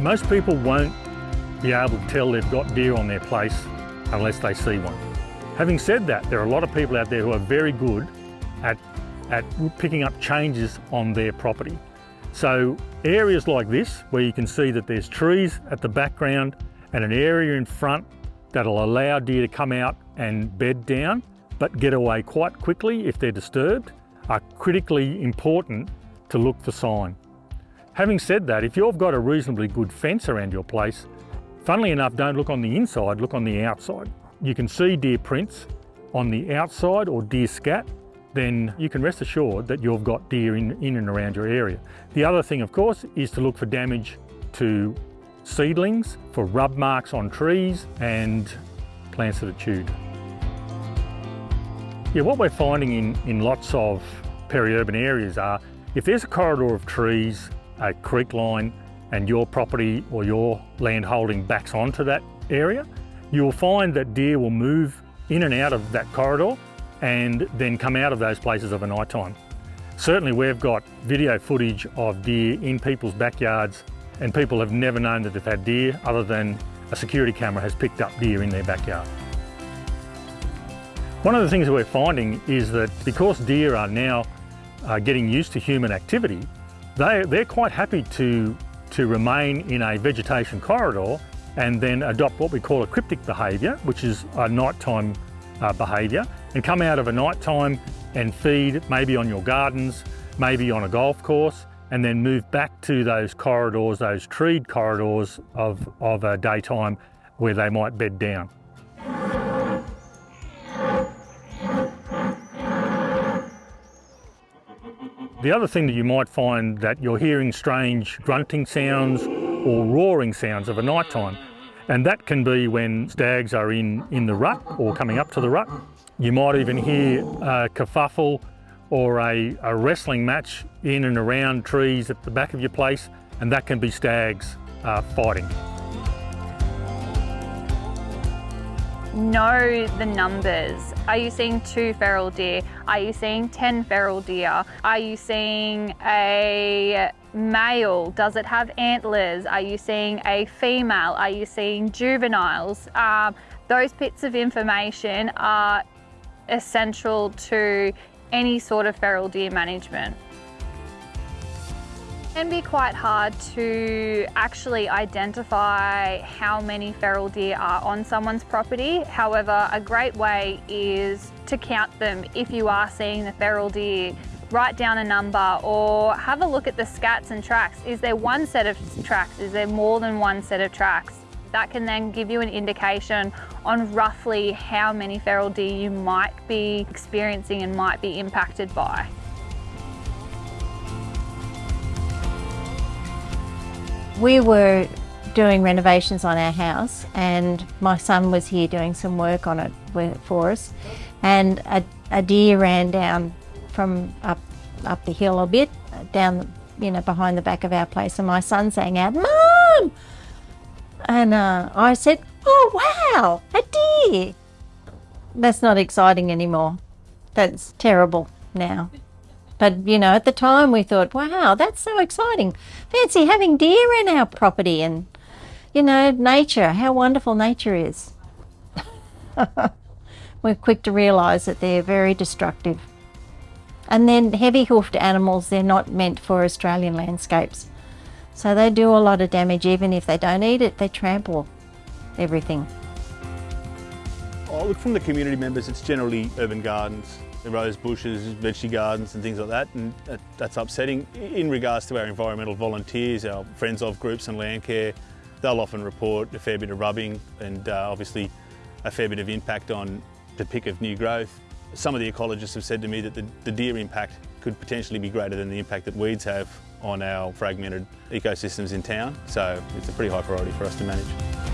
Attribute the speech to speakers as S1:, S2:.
S1: Most people won't be able to tell they've got deer on their place unless they see one. Having said that, there are a lot of people out there who are very good at, at picking up changes on their property. So areas like this, where you can see that there's trees at the background and an area in front that'll allow deer to come out and bed down, but get away quite quickly if they're disturbed, are critically important to look for sign. Having said that, if you've got a reasonably good fence around your place, funnily enough, don't look on the inside, look on the outside. You can see deer prints on the outside or deer scat, then you can rest assured that you've got deer in, in and around your area. The other thing, of course, is to look for damage to seedlings, for rub marks on trees and plants that are chewed. Yeah, what we're finding in, in lots of peri-urban areas are if there's a corridor of trees, a creek line, and your property or your land holding backs onto that area, you'll find that deer will move in and out of that corridor and then come out of those places of a night time. Certainly we've got video footage of deer in people's backyards and people have never known that they've had deer other than a security camera has picked up deer in their backyard. One of the things that we're finding is that because deer are now uh, getting used to human activity, they, they're quite happy to, to remain in a vegetation corridor and then adopt what we call a cryptic behaviour, which is a nighttime uh, behaviour, and come out of a nighttime and feed maybe on your gardens, maybe on a golf course, and then move back to those corridors, those treed corridors of, of a daytime where they might bed down. The other thing that you might find that you're hearing strange grunting sounds or roaring sounds of a night time. And that can be when stags are in, in the rut or coming up to the rut. You might even hear a kerfuffle or a, a wrestling match in and around trees at the back of your place, and that can be stags uh, fighting.
S2: Know the numbers. Are you seeing two feral deer? Are you seeing 10 feral deer? Are you seeing a male? Does it have antlers? Are you seeing a female? Are you seeing juveniles? Um, those bits of information are essential to any sort of feral deer management can be quite hard to actually identify how many feral deer are on someone's property. However, a great way is to count them if you are seeing the feral deer write down a number or have a look at the scats and tracks. Is there one set of tracks? Is there more than one set of tracks? That can then give you an indication on roughly how many feral deer you might be experiencing and might be impacted by.
S3: We were doing renovations on our house and my son was here doing some work on it for us. And a, a deer ran down from up up the hill a bit down you know behind the back of our place and my son sang out mom! And uh, I said oh wow a deer. That's not exciting anymore. That's terrible now but, you know, at the time we thought, wow, that's so exciting. Fancy having deer in our property and, you know, nature, how wonderful nature is. We're quick to realise that they're very destructive. And then heavy hoofed animals, they're not meant for Australian landscapes. So they do a lot of damage even if they don't eat it, they trample everything.
S4: Oh, look, from the community members, it's generally urban gardens rose bushes, veggie gardens and things like that, and that, that's upsetting. In regards to our environmental volunteers, our friends of groups and Landcare, they'll often report a fair bit of rubbing and uh, obviously a fair bit of impact on the pick of new growth. Some of the ecologists have said to me that the, the deer impact could potentially be greater than the impact that weeds have on our fragmented ecosystems in town, so it's a pretty high priority for us to manage.